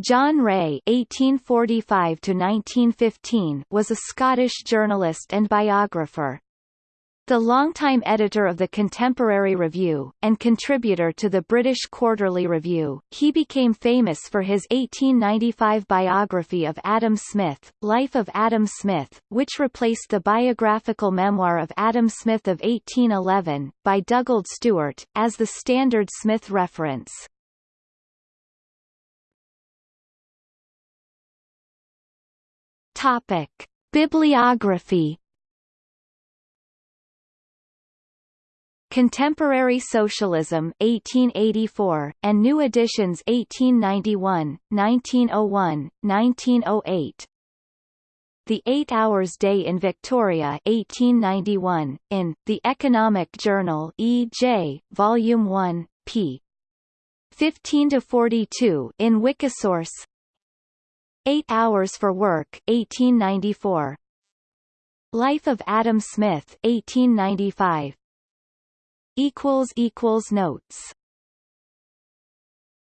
John Rae (1845–1915) was a Scottish journalist and biographer. The longtime editor of the Contemporary Review, and contributor to the British Quarterly Review, he became famous for his 1895 biography of Adam Smith, Life of Adam Smith, which replaced the biographical memoir of Adam Smith of 1811, by Dugald Stewart, as the standard Smith reference. Topic: Bibliography. Contemporary Socialism 1884, and New Editions 1891, 1901, 1908. The Eight Hours Day in Victoria 1891, in, The Economic Journal E.J., Volume 1, p. 15 to 42 in Wikisource Eight Hours for Work 1894. Life of Adam Smith 1895. Equals equals notes